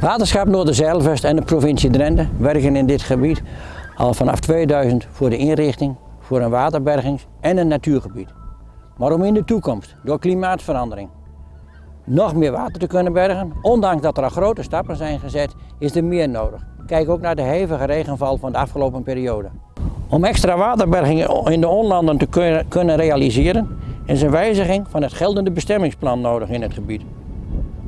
Waterschap Noorderzeilvest en de provincie Drenthe werken in dit gebied al vanaf 2000 voor de inrichting voor een waterbergings- en een natuurgebied. Maar om in de toekomst, door klimaatverandering, nog meer water te kunnen bergen, ondanks dat er al grote stappen zijn gezet, is er meer nodig. Kijk ook naar de hevige regenval van de afgelopen periode. Om extra waterberging in de onlanden te kunnen realiseren, is een wijziging van het geldende bestemmingsplan nodig in het gebied.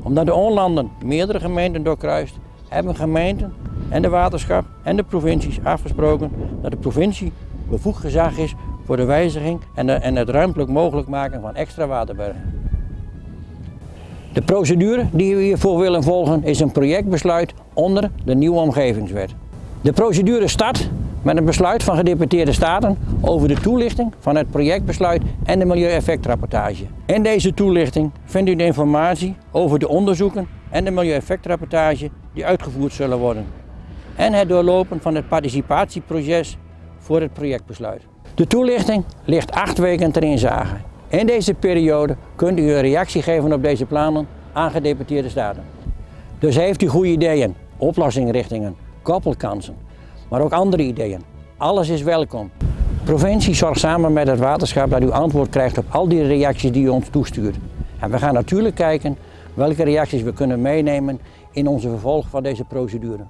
Omdat de onlanden meerdere gemeenten doorkruist, hebben gemeenten en de waterschap en de provincies afgesproken dat de provincie bevoegd gezag is voor de wijziging en, en het ruimtelijk mogelijk maken van extra waterbergen. De procedure die we hiervoor willen volgen is een projectbesluit onder de nieuwe omgevingswet. De procedure start met een besluit van gedeputeerde staten over de toelichting van het projectbesluit en de milieueffectrapportage. In deze toelichting vindt u de informatie over de onderzoeken en de milieueffectrapportage die uitgevoerd zullen worden. En het doorlopen van het participatieproces voor het projectbesluit. De toelichting ligt acht weken ter inzage. In deze periode kunt u een reactie geven op deze plannen aan gedeputeerde staten. Dus heeft u goede ideeën, oplossingsrichtingen, koppelkansen, maar ook andere ideeën. Alles is welkom. De provincie zorgt samen met het waterschap dat u antwoord krijgt op al die reacties die u ons toestuurt. En we gaan natuurlijk kijken welke reacties we kunnen meenemen in onze vervolg van deze procedure.